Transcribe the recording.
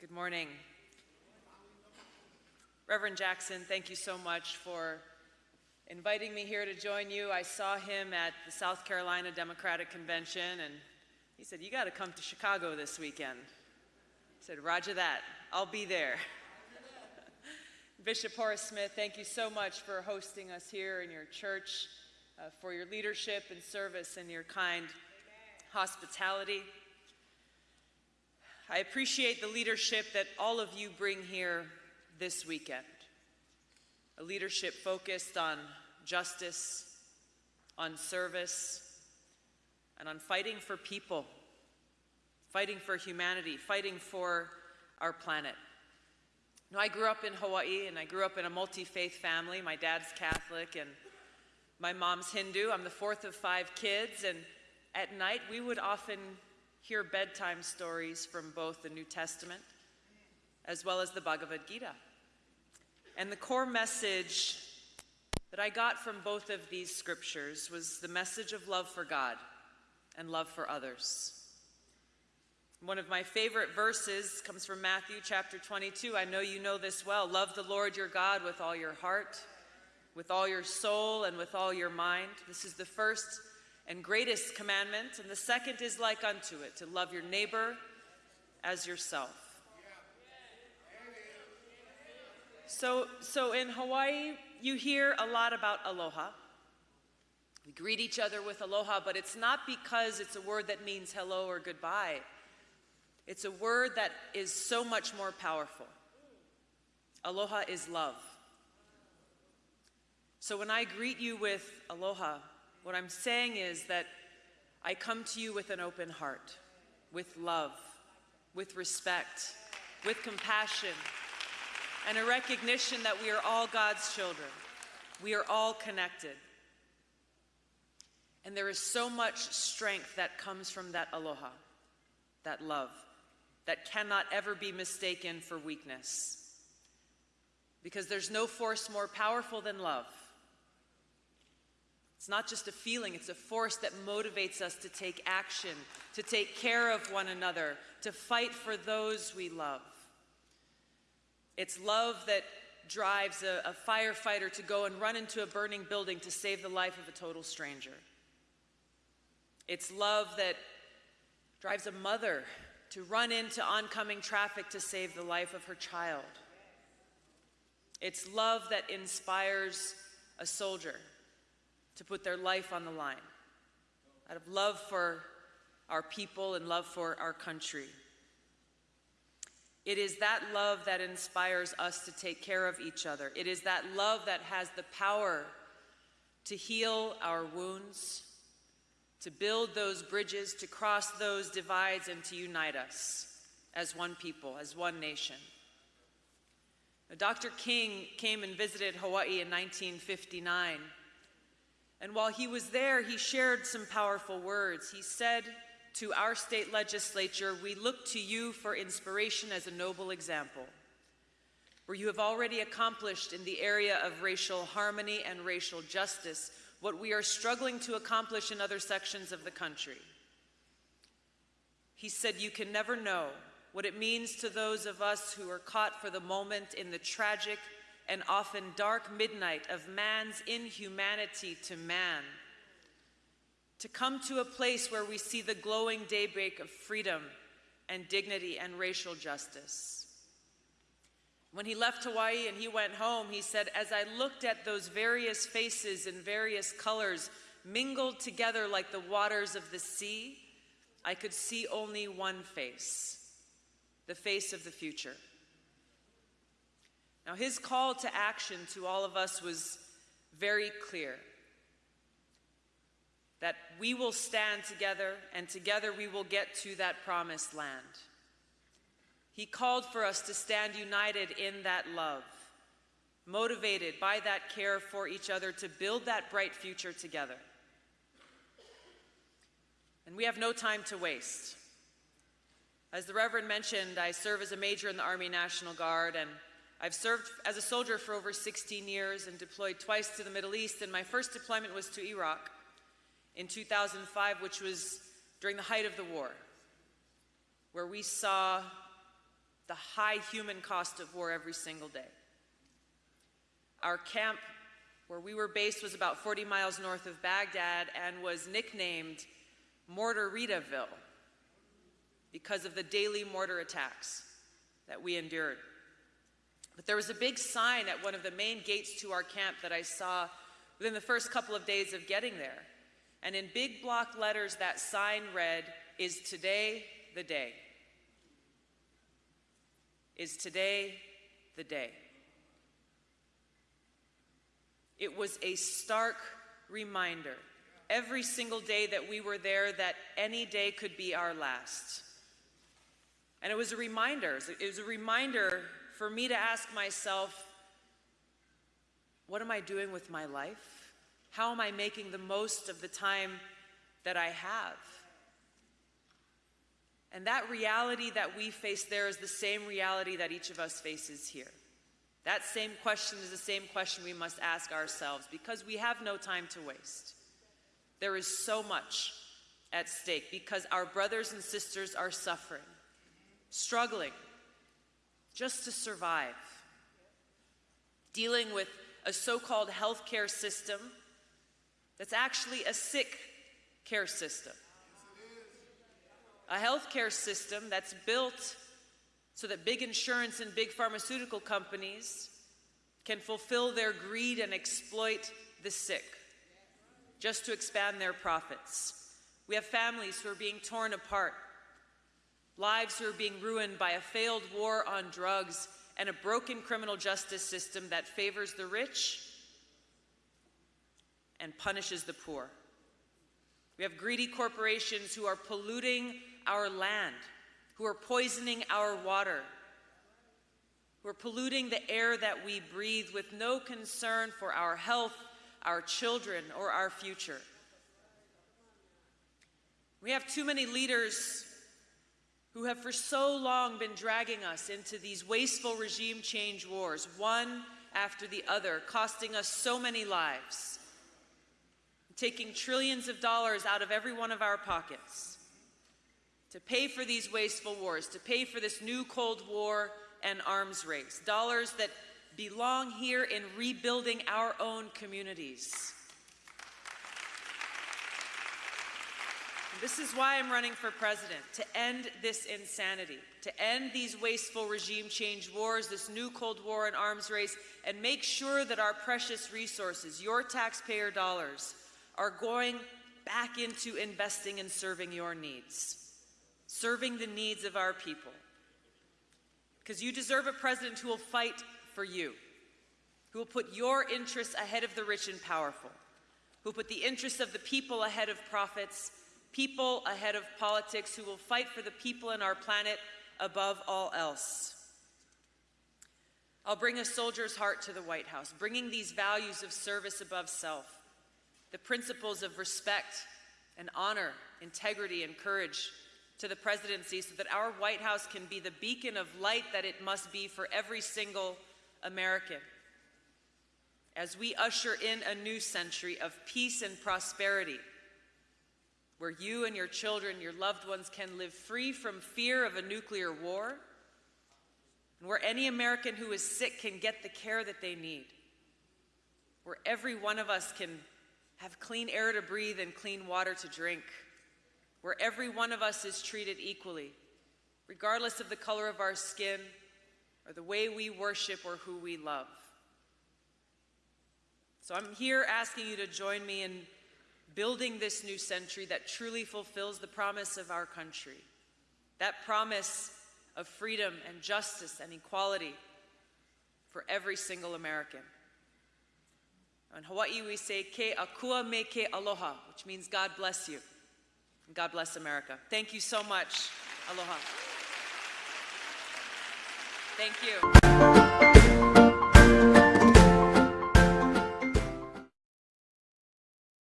Good morning. Reverend Jackson, thank you so much for inviting me here to join you. I saw him at the South Carolina Democratic Convention and he said, You got to come to Chicago this weekend. I said, Roger that. I'll be there. Bishop Horace Smith, thank you so much for hosting us here in your church, uh, for your leadership and service and your kind hospitality. I appreciate the leadership that all of you bring here this weekend. A leadership focused on justice, on service, and on fighting for people, fighting for humanity, fighting for our planet. Now, I grew up in Hawaii and I grew up in a multi faith family. My dad's Catholic and my mom's Hindu. I'm the fourth of five kids, and at night we would often hear bedtime stories from both the New Testament as well as the Bhagavad Gita. And the core message that I got from both of these scriptures was the message of love for God and love for others. One of my favorite verses comes from Matthew chapter 22. I know you know this well. Love the Lord your God with all your heart, with all your soul, and with all your mind. This is the first and greatest commandment, and the second is like unto it to love your neighbor as yourself. So, so in Hawaii, you hear a lot about aloha. We greet each other with aloha, but it's not because it's a word that means hello or goodbye. It's a word that is so much more powerful. Aloha is love. So when I greet you with aloha, what I'm saying is that I come to you with an open heart, with love, with respect, with compassion, and a recognition that we are all God's children. We are all connected. And there is so much strength that comes from that aloha, that love that cannot ever be mistaken for weakness. Because there's no force more powerful than love. It's not just a feeling, it's a force that motivates us to take action, to take care of one another, to fight for those we love. It's love that drives a, a, firefighter to go and run into a burning building to save the life of a total stranger. It's love that drives a mother to run into oncoming traffic to save the life of her child. It's love that inspires a soldier to put their life on the line out of love for our people and love for our country. It is that love that inspires us to take care of each other. It is that love that has the power to heal our wounds, to build those bridges, to cross those divides, and to unite us as one people, as one nation. Now, Dr. King came and visited Hawaii in 1959. And while he was there, he shared some powerful words. He said to our state legislature, We look to you for inspiration as a noble example, where you have already accomplished in the area of racial harmony and racial justice what we are struggling to accomplish in other sections of the country. He said, You can never know what it means to those of us who are caught for the moment in the tragic and often dark midnight of man's inhumanity to man. To come to a place where we see the glowing daybreak of freedom and dignity and racial justice. When he left Hawaii and he went home, he said, As I looked at those various faces in various colors mingled together like the waters of the sea, I could see only one face the face of the future. Now, his call to action to all of us was very clear that we will stand together and together we will get to that promised land. He called for us to stand united in that love, motivated by that care for each other to build that bright future together. And we have no time to waste. As the Reverend mentioned, I serve as a major in the Army National Guard, and I've served as a soldier for over 16 years and deployed twice to the Middle East, and my first deployment was to Iraq in 2005, which was during the height of the war. where we saw the high human cost of war every single day. Our camp where we were based was about 40 miles north of Baghdad and was nicknamed Mortaritaville because of the daily mortar attacks that we endured. But there was a big sign at one of the main gates to our camp that I saw within the first couple of days of getting there. And in big block letters, that sign read, Is today the day? Is today the day? It was a stark reminder every single day that we were there that any day could be our last. And it was a reminder, it was a reminder for me to ask myself, what am I doing with my life? How am I making the most of the time that I have? And that reality that we face there is the same reality that each of us faces here. That same question is the same question we must ask ourselves because we have no time to waste. There is so much at stake because our brothers and sisters are suffering, struggling just to survive, dealing with a so called healthcare system that's actually a sick care system. A healthcare system that's built so that big insurance and big pharmaceutical companies can fulfill their greed and exploit the sick just to expand their profits. We have families who are being torn apart, lives who are being ruined by a failed war on drugs and a broken criminal justice system that favors the rich and punishes the poor. We have greedy corporations who are polluting our land, who are poisoning our water, who are polluting the air that we breathe with no concern for our health, our children, or our future. We have too many leaders who have for so long been dragging us into these wasteful regime change wars, one after the other, costing us so many lives, taking trillions of dollars out of every one of our pockets to pay for these wasteful wars, to pay for this new Cold War and arms race, dollars that belong here in rebuilding our own communities. This is why I'm running for president, to end this insanity, to end these wasteful regime change wars, this new Cold War and arms race, and make sure that our precious resources, your taxpayer dollars, are going back into investing and serving your needs, serving the needs of our people. Because you deserve a president who will fight for you, who will put your interests ahead of the rich and powerful, who will put the interests of the people ahead of profits people ahead of politics who will fight for the people and our planet above all else. I'll bring a soldier's heart to the White House, bringing these values of service above self, the principles of respect and honor, integrity and courage to the presidency so that our White House can be the beacon of light that it must be for every single American. As we usher in a new century of peace and prosperity, where you and your children, your loved ones can live free from fear of a nuclear war, and where any American who is sick can get the care that they need, where every one of us can have clean air to breathe and clean water to drink, where every one of us is treated equally, regardless of the color of our skin or the way we worship or who we love. So I'm here asking you to join me in building this new century that truly fulfills the promise of our country. That promise of freedom and justice and equality for every single American. In Hawaii, we say, Ke akua me ke aloha, which means God bless you. And God bless America. Thank you so much. Aloha. Thank you.